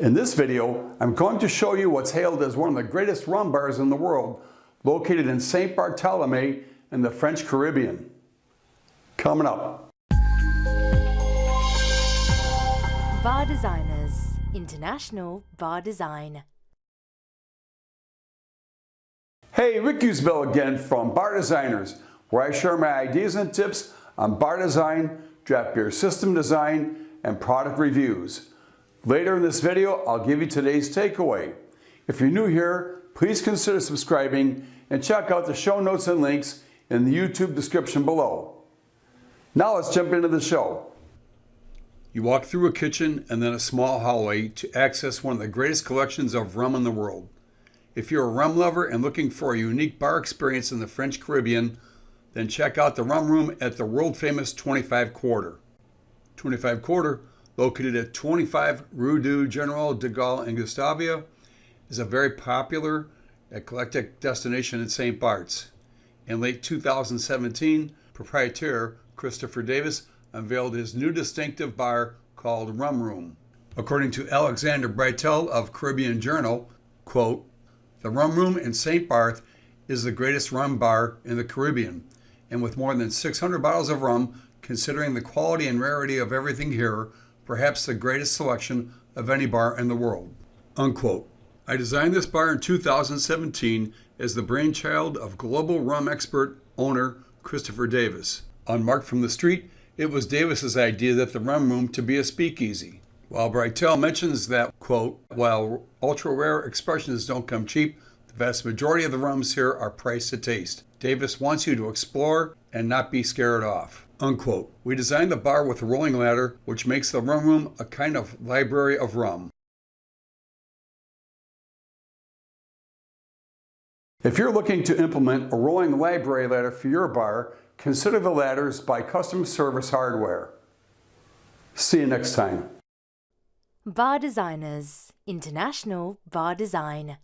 In this video, I'm going to show you what's hailed as one of the greatest rum bars in the world, located in St. Bartholomew in the French Caribbean. Coming up. Bar Designers International Bar Design. Hey, Rick Usbell again from Bar Designers, where I share my ideas and tips on bar design, draft beer system design, and product reviews. Later in this video, I'll give you today's takeaway. If you're new here, please consider subscribing and check out the show notes and links in the YouTube description below. Now let's jump into the show. You walk through a kitchen and then a small hallway to access one of the greatest collections of rum in the world. If you're a rum lover and looking for a unique bar experience in the French Caribbean, then check out the rum room at the world famous 25 Quarter. 25 Quarter located at 25 Rue du General de Gaulle in Gustavia, is a very popular eclectic destination in St. Bart's. In late 2017, proprietor Christopher Davis unveiled his new distinctive bar called Rum Room. According to Alexander Britell of Caribbean Journal, quote, the Rum Room in St. Barth is the greatest rum bar in the Caribbean, and with more than 600 bottles of rum, considering the quality and rarity of everything here, perhaps the greatest selection of any bar in the world. Unquote. I designed this bar in 2017 as the brainchild of global rum expert owner Christopher Davis. Unmarked from the street, it was Davis's idea that the rum room to be a speakeasy. While Britell mentions that, quote, while ultra rare expressions don't come cheap, the vast majority of the rums here are priced to taste. Davis wants you to explore and not be scared off. Unquote. We designed the bar with a rolling ladder, which makes the rum room a kind of library of rum. If you're looking to implement a rolling library ladder for your bar, consider the ladders by Custom Service Hardware. See you next time. Bar Designers International Bar Design.